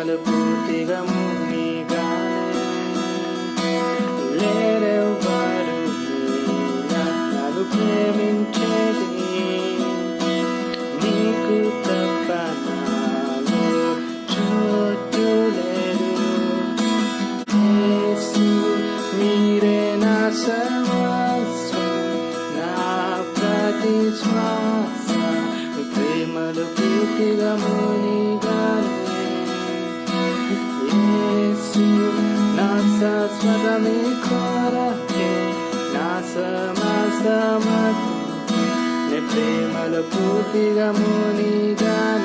క్షణాలు పూర్తిగా లేరెవ్వారు ప్రేమలు పూర్తిగా మునిగా समीकरः नासमासमप्रेमलकूति गमुनि जान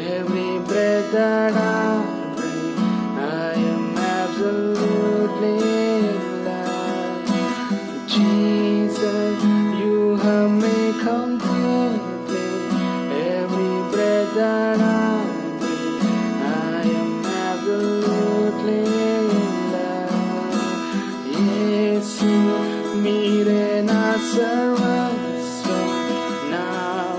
every breath that I breathe, I am absolutely alive. Jesus, you have me completely. Every breath that I breathe, I am absolutely alive. Yes, you mire na serva, so now